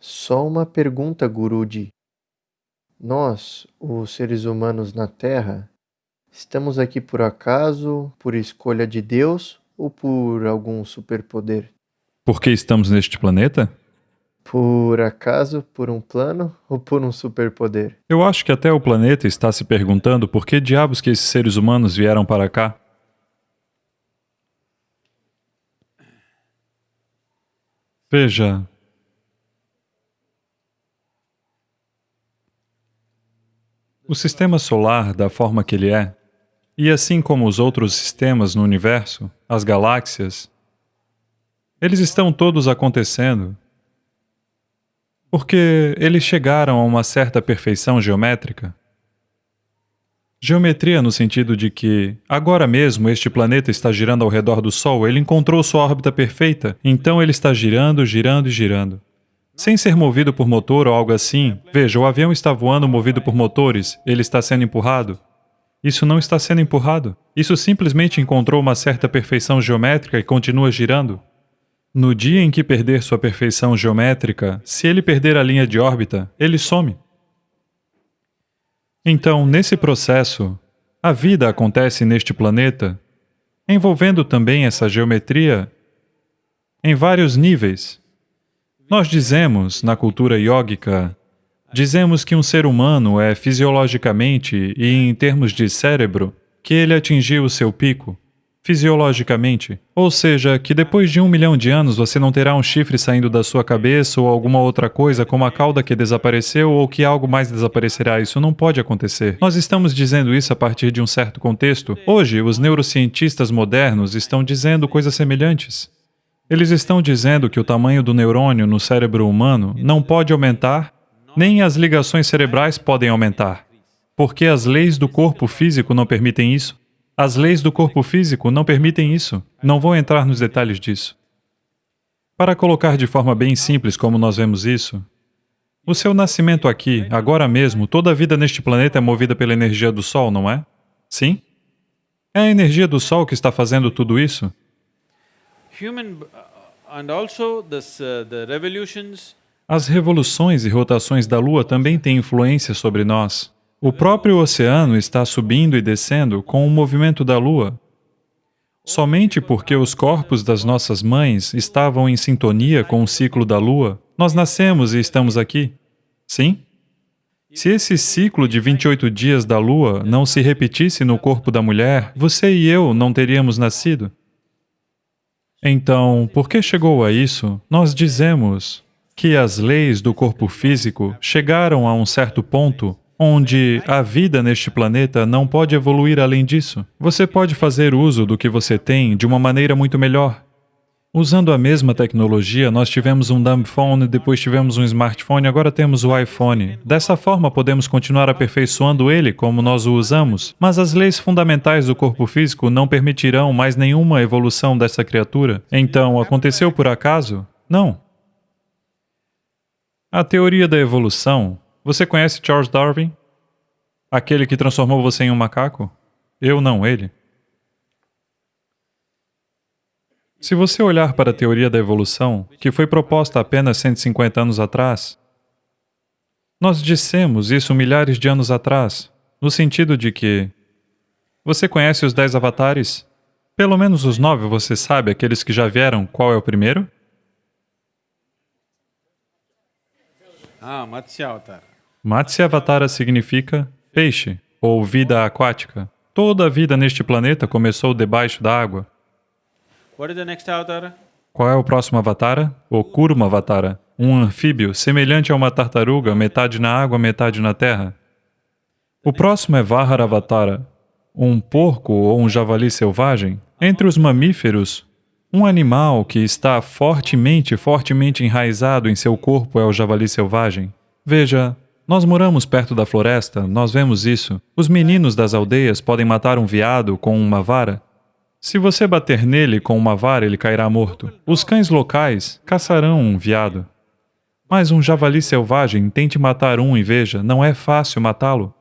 Só uma pergunta, Guruji. Nós, os seres humanos na Terra, estamos aqui por acaso, por escolha de Deus ou por algum superpoder? Por que estamos neste planeta? Por acaso, por um plano ou por um superpoder? Eu acho que até o planeta está se perguntando por que diabos que esses seres humanos vieram para cá. Veja, o sistema solar, da forma que ele é, e assim como os outros sistemas no universo, as galáxias, eles estão todos acontecendo porque eles chegaram a uma certa perfeição geométrica. Geometria no sentido de que, agora mesmo, este planeta está girando ao redor do Sol, ele encontrou sua órbita perfeita, então ele está girando, girando e girando. Sem ser movido por motor ou algo assim, veja, o avião está voando movido por motores, ele está sendo empurrado. Isso não está sendo empurrado. Isso simplesmente encontrou uma certa perfeição geométrica e continua girando. No dia em que perder sua perfeição geométrica, se ele perder a linha de órbita, ele some. Então, nesse processo, a vida acontece neste planeta, envolvendo também essa geometria em vários níveis. Nós dizemos, na cultura yógica, dizemos que um ser humano é fisiologicamente e em termos de cérebro, que ele atingiu o seu pico fisiologicamente. Ou seja, que depois de um milhão de anos você não terá um chifre saindo da sua cabeça ou alguma outra coisa como a cauda que desapareceu ou que algo mais desaparecerá. Isso não pode acontecer. Nós estamos dizendo isso a partir de um certo contexto. Hoje, os neurocientistas modernos estão dizendo coisas semelhantes. Eles estão dizendo que o tamanho do neurônio no cérebro humano não pode aumentar, nem as ligações cerebrais podem aumentar, porque as leis do corpo físico não permitem isso. As leis do corpo físico não permitem isso. Não vou entrar nos detalhes disso. Para colocar de forma bem simples como nós vemos isso, o seu nascimento aqui, agora mesmo, toda a vida neste planeta é movida pela energia do Sol, não é? Sim? É a energia do Sol que está fazendo tudo isso? Uh, As revoluções e rotações da Lua também têm influência sobre nós. O próprio oceano está subindo e descendo com o movimento da Lua. Somente porque os corpos das nossas mães estavam em sintonia com o ciclo da Lua, nós nascemos e estamos aqui. Sim? Se esse ciclo de 28 dias da Lua não se repetisse no corpo da mulher, você e eu não teríamos nascido. Então, por que chegou a isso? Nós dizemos que as leis do corpo físico chegaram a um certo ponto onde a vida neste planeta não pode evoluir além disso. Você pode fazer uso do que você tem de uma maneira muito melhor. Usando a mesma tecnologia, nós tivemos um dumb phone, depois tivemos um smartphone, agora temos o iPhone. Dessa forma, podemos continuar aperfeiçoando ele como nós o usamos, mas as leis fundamentais do corpo físico não permitirão mais nenhuma evolução dessa criatura. Então, aconteceu por acaso? Não. A teoria da evolução você conhece Charles Darwin? Aquele que transformou você em um macaco? Eu não, ele. Se você olhar para a teoria da evolução, que foi proposta apenas 150 anos atrás, nós dissemos isso milhares de anos atrás, no sentido de que você conhece os dez avatares? Pelo menos os nove você sabe, aqueles que já vieram, qual é o primeiro? Ah, Matsya Avatar. Matsyavatara significa peixe ou vida aquática. Toda a vida neste planeta começou debaixo da água. Qual é o próximo avatara? O Kurmavatara, um anfíbio semelhante a uma tartaruga, metade na água, metade na terra. O próximo é Vaharavatara, um porco ou um javali selvagem. Entre os mamíferos, um animal que está fortemente, fortemente enraizado em seu corpo é o javali selvagem. Veja, nós moramos perto da floresta, nós vemos isso. Os meninos das aldeias podem matar um veado com uma vara. Se você bater nele com uma vara, ele cairá morto. Os cães locais caçarão um veado. Mas um javali selvagem, tente matar um e veja, não é fácil matá-lo.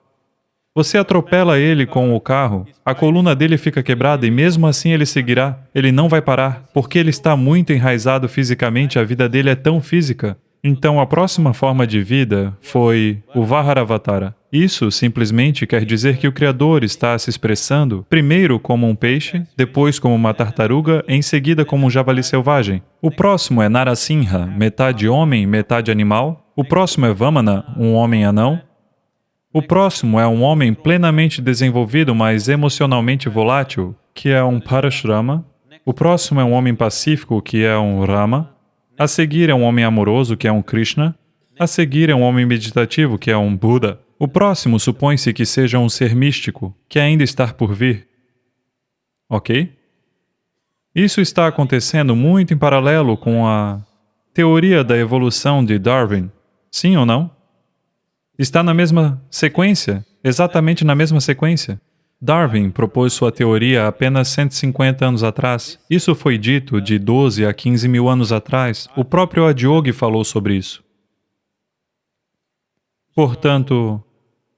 Você atropela ele com o carro, a coluna dele fica quebrada e mesmo assim ele seguirá. Ele não vai parar, porque ele está muito enraizado fisicamente, a vida dele é tão física. Então a próxima forma de vida foi o Vaharavatara. Isso simplesmente quer dizer que o Criador está se expressando primeiro como um peixe, depois como uma tartaruga, em seguida como um javali selvagem. O próximo é Narasimha, metade homem, metade animal. O próximo é Vamana, um homem anão. O próximo é um homem plenamente desenvolvido, mas emocionalmente volátil, que é um Parashrama. O próximo é um homem pacífico, que é um Rama. A seguir é um homem amoroso, que é um Krishna. A seguir é um homem meditativo, que é um Buda. O próximo supõe-se que seja um ser místico, que ainda está por vir. Ok? Isso está acontecendo muito em paralelo com a teoria da evolução de Darwin. Sim ou não? Está na mesma sequência, exatamente na mesma sequência. Darwin propôs sua teoria apenas 150 anos atrás. Isso foi dito de 12 a 15 mil anos atrás. O próprio Adyogi falou sobre isso. Portanto,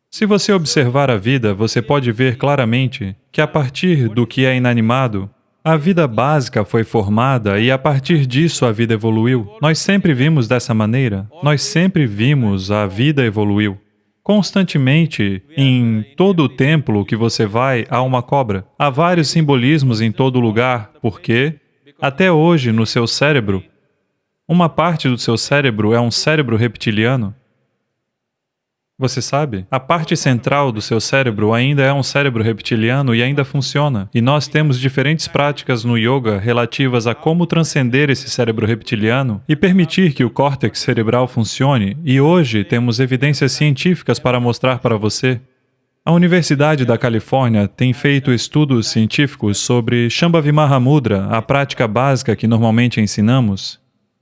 se você observar a vida, você pode ver claramente que a partir do que é inanimado, a vida básica foi formada e a partir disso a vida evoluiu. Nós sempre vimos dessa maneira, nós sempre vimos a vida evoluiu. Constantemente, em todo o templo que você vai, há uma cobra. Há vários simbolismos em todo lugar, porque, até hoje, no seu cérebro, uma parte do seu cérebro é um cérebro reptiliano, você sabe? A parte central do seu cérebro ainda é um cérebro reptiliano e ainda funciona. E nós temos diferentes práticas no yoga relativas a como transcender esse cérebro reptiliano e permitir que o córtex cerebral funcione. E hoje temos evidências científicas para mostrar para você. A Universidade da Califórnia tem feito estudos científicos sobre Shambhavi Mahamudra, a prática básica que normalmente ensinamos,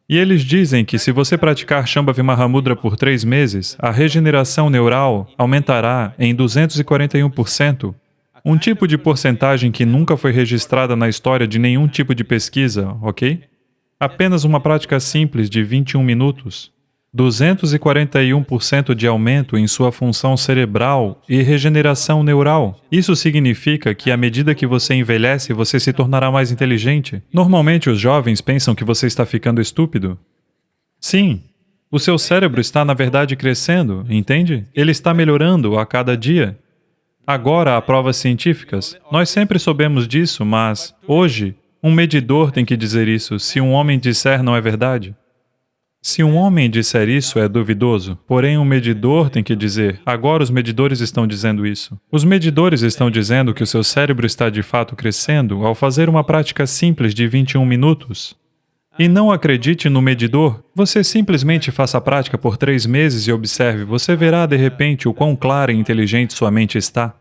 e eles dizem que se você praticar Shambhavi Mahamudra por três meses, a regeneração neural aumentará em 241%, um tipo de porcentagem que nunca foi registrada na história de nenhum tipo de pesquisa, ok? Apenas uma prática simples de 21 minutos. 241% de aumento em sua função cerebral e regeneração neural. Isso significa que à medida que você envelhece, você se tornará mais inteligente. Normalmente os jovens pensam que você está ficando estúpido. Sim, o seu cérebro está na verdade crescendo, entende? Ele está melhorando a cada dia. Agora há provas científicas. Nós sempre soubemos disso, mas hoje um medidor tem que dizer isso se um homem disser não é verdade. Se um homem disser isso, é duvidoso. Porém, um medidor tem que dizer, agora os medidores estão dizendo isso. Os medidores estão dizendo que o seu cérebro está de fato crescendo ao fazer uma prática simples de 21 minutos. E não acredite no medidor, você simplesmente faça a prática por três meses e observe, você verá de repente o quão clara e inteligente sua mente está.